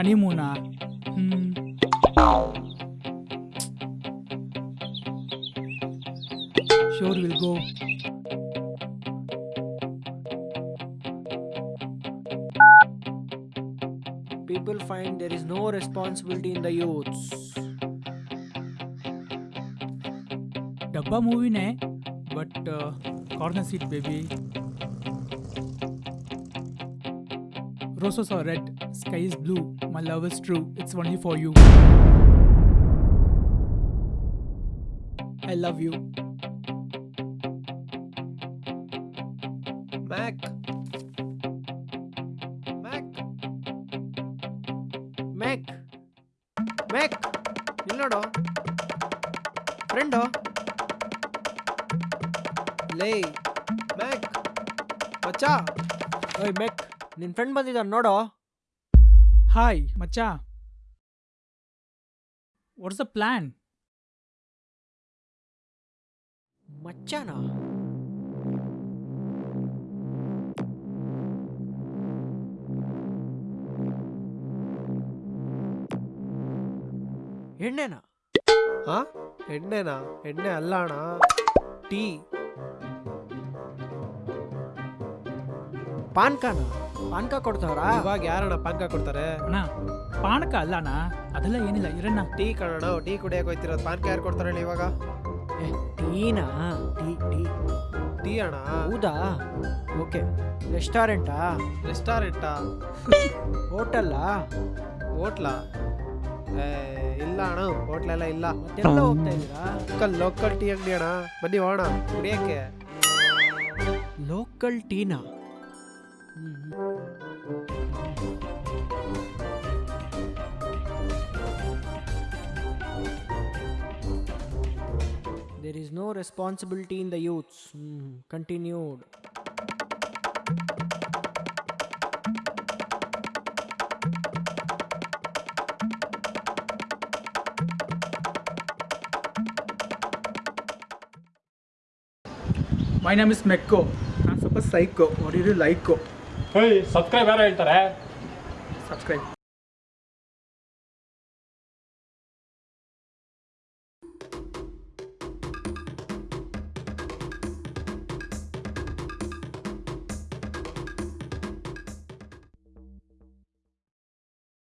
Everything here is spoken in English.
honeymoon. Hmm. Sure, we'll go. People find there is no responsibility in the youths. Dabba movie but but corner seat baby Roses are red, sky is blue, my love is true, it's only for you. I love you. Mac. Mac. Mac. Mac. ಇಲ್ಲಿ ನೋಡು friend ಲೇ ಮ್ಯಾಕ್ ಮಚ್ಚ ಓಯ್ ಮೆಕ್ ನಿನ್ friend ಬಂದಿದ್ದಾನೆ ನೋಡು Hi, Macha. What's the plan? ಮಚ್ಚನ ಎಣ್ಣೆನಾ ಹಾ ಎಣ್ಣೆನಾ ಎಣ್ಣೆ ಅಲ್ಲ ಅಣ್ಣ ಟೀ ಪಾನ್ಕನ ಪಾನ್ಕ ಕೊಡ್ತಾವ್ರಾ? ಇವಾಗ ಯಾರಣ್ಣ ಪಾನಕ ಕೊಡ್ತಾರೆ? ಅಣ್ಣ ಪಾನಕ ಅಲ್ಲ ಅಣ್ಣ ಅದೆಲ್ಲ ಏನಿಲ್ಲ ಇರಣ್ಣ. ಟೀ ಕಣಣ್ಣ ಟೀ ಕುಡಿಯಕ್ಕೆ ಹೋಯ್ತಿರೋದು. ಪಾನ್ಕ ಯಾರು ಕೊಡ್ತಾರೆ ಹೇಳಿ ಇವಾಗ? ಏ, ಟೀನಾ? Tea tea. ಟೀ ಅಣ್ಣ? ಹೌದಾ? ಓಕೆ. ರೆಸ್ಟೋರೆಂಟಾ? ರೆಸ್ಟಾರೆಂಟಾ? ಹೋಟೆಲ್ಲಾ? ಹೋಟ್ಲಾ? ಏ, ಇಲ್ಲ ಅಣ್ಣ ಹೋಟ್ಲೆಲ್ಲ ಇಲ್ಲ. ಎಲ್ಲ ಹೋಗ್ತಾ ಇದ್ದೀರಾ? ಲೋಕಲ್ ಲೋಕಲ್ ಟೀ ಅಂಗಡಿ ಅಣ್ಣ. ಬನ್ನಿ ಹೋಣ ಕುಡಿಯಕ್ಕೆ. ಲೋಕಲ್ ಟೀನಾ? Mm-hmm. There is no responsibility in the youths. Mm, continued. My name is Mekko. I'm super psycho or you like subscribe ಯಾರು ಹೇಳ್ತಾರೆ ಸಬ್ಸ್ಕ್ರೈಬ್